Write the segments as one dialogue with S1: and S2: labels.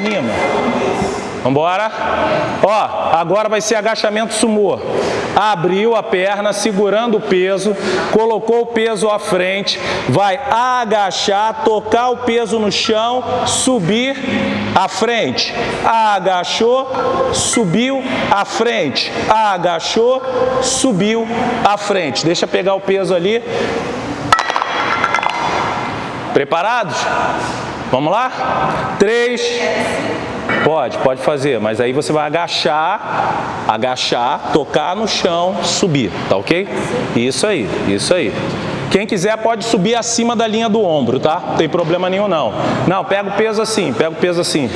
S1: Anima. Vambora. Ó, agora vai ser agachamento sumô. Abriu a perna, segurando o peso, colocou o peso à frente, vai agachar, tocar o peso no chão, subir à frente. Agachou, subiu à frente. Agachou, subiu à frente. Deixa pegar o peso ali. Preparados? Vamos lá? Três. Pode, pode fazer, mas aí você vai agachar, agachar, tocar no chão, subir, tá ok? Isso aí, isso aí. Quem quiser pode subir acima da linha do ombro, tá? Não tem problema nenhum não. Não, pega o peso assim, pega o peso assim.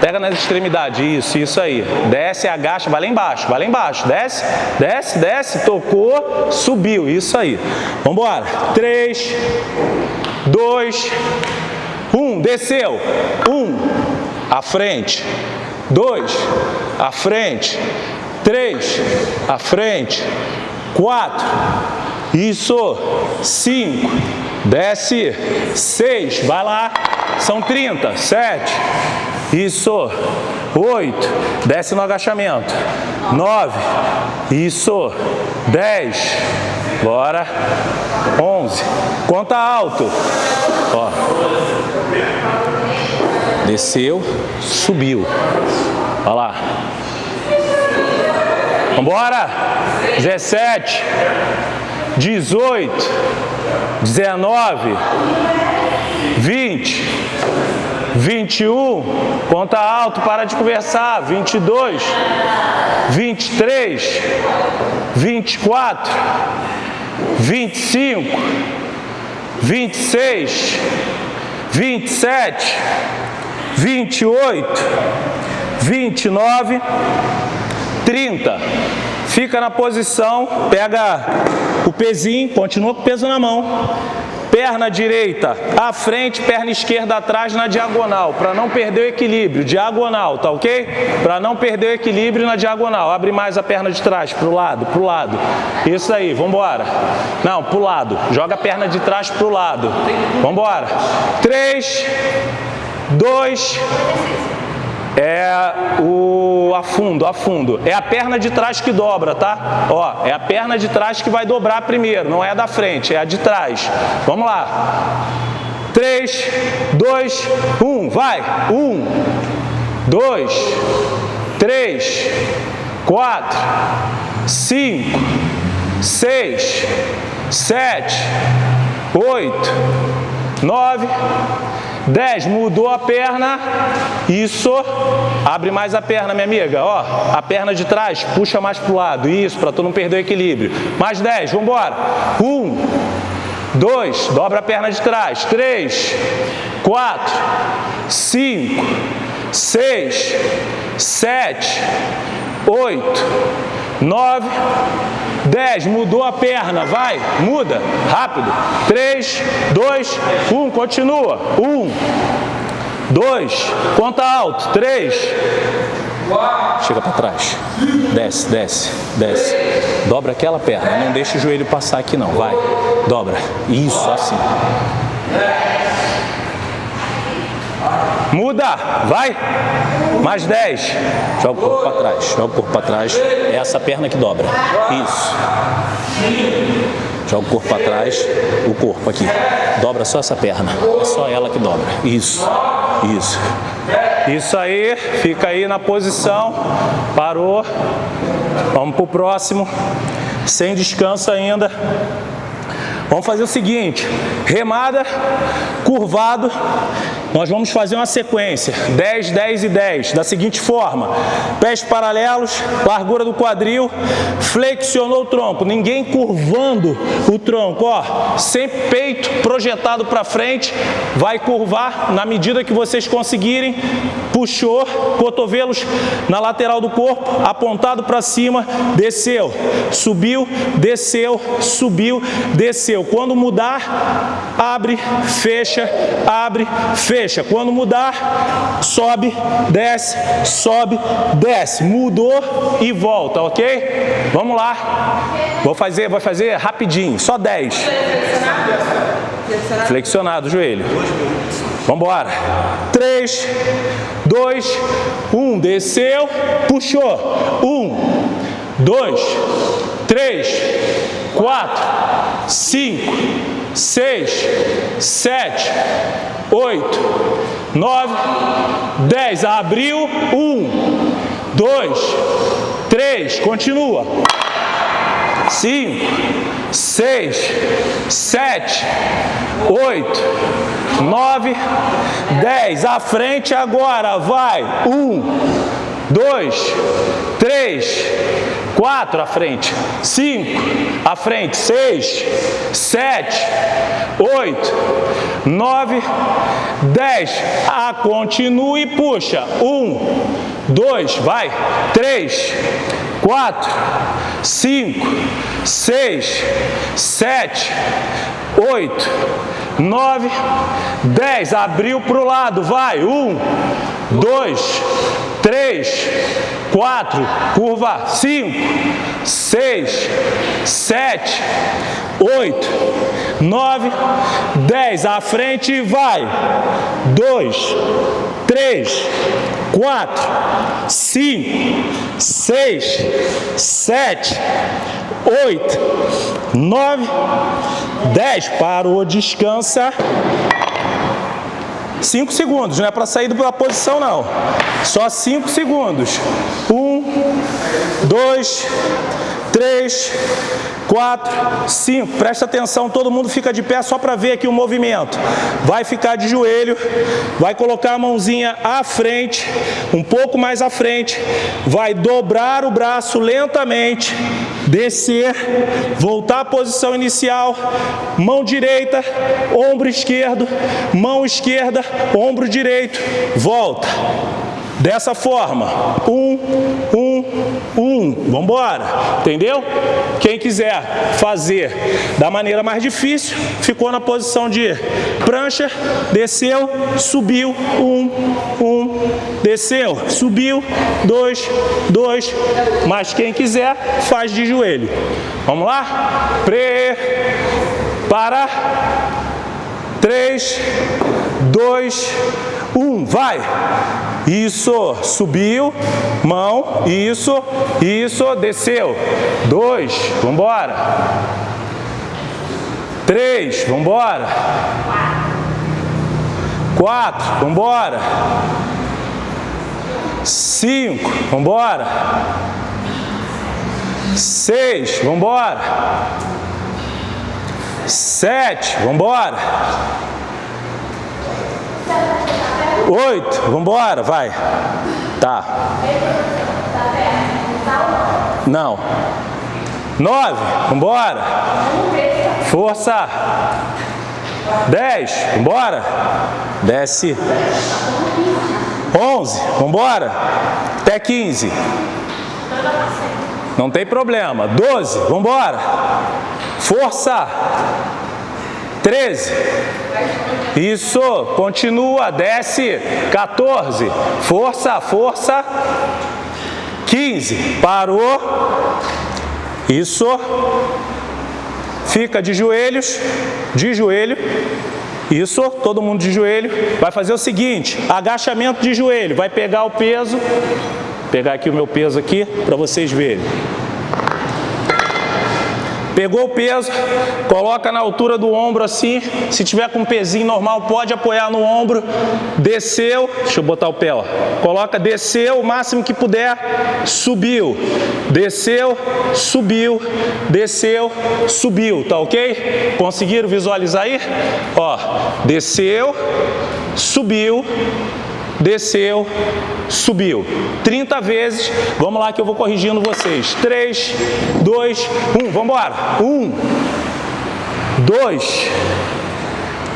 S1: Pega nas extremidades, isso, isso aí. Desce, agacha, vai lá embaixo, vai lá embaixo. Desce, desce, desce, tocou, subiu, isso aí. Vamos embora. Três, dois, desceu. Um, à frente. Dois, à frente. Três, à frente. Quatro, isso. Cinco, desce. Seis, vai lá. São 30. Sete, isso. Oito, desce no agachamento. Nove, isso. Dez, bora. Onze, conta alto. Ó. Desceu, subiu. Olha lá. Vambora. 17, 18, 19, 20, 21, conta alto, para de conversar, 22, 23, 24, 25, 26, 27, 28, 29, 30. Fica na posição, pega o pezinho, continua com o peso na mão. Perna direita à frente, perna esquerda atrás na diagonal, para não perder o equilíbrio. Diagonal, tá ok? Para não perder o equilíbrio na diagonal. Abre mais a perna de trás, para o lado, para o lado. Isso aí, vamos embora. Não, para o lado. Joga a perna de trás para o lado. Vamos embora. Três, dois, é o afundo, afundo. É a perna de trás que dobra, tá? Ó, é a perna de trás que vai dobrar primeiro, não é a da frente, é a de trás. Vamos lá. 3, 2, 1, vai. 1, 2, 3, 4, 5, 6, 7, 8, 9, 10, mudou a perna, isso, abre mais a perna, minha amiga, ó, a perna de trás, puxa mais para o lado, isso, para tu não perder o equilíbrio. Mais 10, vamos embora. 1, 2, dobra a perna de trás, 3, 4, 5, 6, 7, 8, 9, 10, mudou a perna, vai, muda, rápido. 3, 2, 1, continua. 1, 2, conta alto. 3, chega para trás. Desce, desce, desce. Dobra aquela perna, não deixa o joelho passar aqui não, vai. Dobra, isso, assim. Muda, vai. Mais 10. Joga o corpo para trás, joga o corpo para trás. É essa perna que dobra. Isso. Joga o corpo para trás, o corpo aqui. Dobra só essa perna. É só ela que dobra. Isso. Isso. Isso aí, fica aí na posição. Parou. Vamos pro próximo. Sem descanso ainda. Vamos fazer o seguinte, remada, curvado, nós vamos fazer uma sequência, 10, 10 e 10, da seguinte forma, pés paralelos, largura do quadril, flexionou o tronco, ninguém curvando o tronco, ó, sempre peito projetado para frente, vai curvar na medida que vocês conseguirem, puxou, cotovelos na lateral do corpo, apontado para cima, desceu, subiu, desceu, subiu, desceu, quando mudar, abre, fecha, abre, fecha. Quando mudar, sobe, desce, sobe, desce. Mudou e volta, ok? Vamos lá. Vou fazer, vou fazer rapidinho, só 10. Flexionado o joelho. Vamos embora. 3, 2, 1. Desceu, puxou. 1, 2, 3, 4, 5, 6, 7, 8, 9, 10. Abriu. 1, 2, 3. Continua. 5, 6, 7, 8, 9, 10. À frente agora, vai. 1, 2, 3, 4 à frente, 5 à frente, 6, 7, 8, 9, 10. Ah, continua e puxa. 1, 2, vai. 3, 4, 5, 6, 7, 8, 9, 10. Abriu para o lado, vai. 1, 2, 3, 4, curva, 5, 6, 7, 8, 9, 10. À frente vai. 2, 3, 4, 5, 6, 7, 8, 9, 10. Parou, descansa. 5 segundos, não é para sair da posição não. Só 5 segundos. 1, 2, 3, 4, 5. Presta atenção, todo mundo fica de pé só para ver aqui o movimento. Vai ficar de joelho, vai colocar a mãozinha à frente, um pouco mais à frente, vai dobrar o braço lentamente, descer, voltar à posição inicial, mão direita, ombro esquerdo, mão esquerda, ombro direito, volta. Dessa forma, um, um, um, vamos embora, entendeu? Quem quiser fazer da maneira mais difícil, ficou na posição de prancha, desceu, subiu, um, um, desceu, subiu, dois, dois, mas quem quiser, faz de joelho. Vamos lá? Pre, para, três, dois, um, vai. Isso, subiu, mão, isso, isso, desceu. Dois, vamos embora. Três, vamos embora. Quatro, vamos embora. Cinco, vamos embora. Seis, vamos embora. Sete, vamos embora. Oito, vamos embora, vai. Tá. Não. Nove, vamos embora. Força. Dez, vamos embora. Desce. Onze, vamos embora. Até quinze. Não tem problema. Doze, vamos embora. Força. 13. Isso, continua, desce. 14. Força, força. 15. Parou. Isso. Fica de joelhos, de joelho. Isso, todo mundo de joelho. Vai fazer o seguinte, agachamento de joelho. Vai pegar o peso, pegar aqui o meu peso aqui para vocês verem. Pegou o peso, coloca na altura do ombro assim, se tiver com um pezinho normal, pode apoiar no ombro, desceu, deixa eu botar o pé, ó. coloca, desceu o máximo que puder, subiu, desceu, subiu, desceu, subiu, tá ok? Conseguiram visualizar aí? Ó, desceu, subiu, desceu, subiu. 30 vezes, vamos lá que eu vou corrigindo vocês. 3, 2, 1, vamos embora. 1, 2,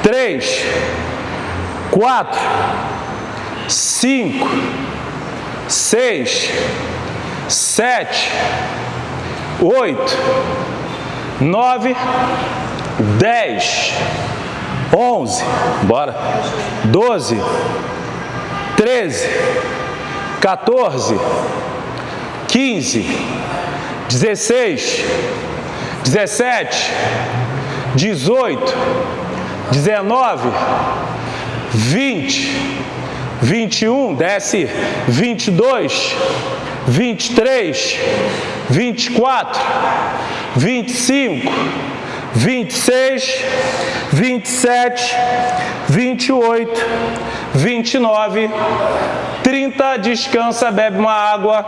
S1: 3, 4, 5, 6, 7, 8, 9, 10, 11, bora, 12, 13, 14, 15, 16, 17, 18, 19, 20, 21, desce, 22, 23, 24, 25, 26, 27, 28, 29, 30, descansa, bebe uma água.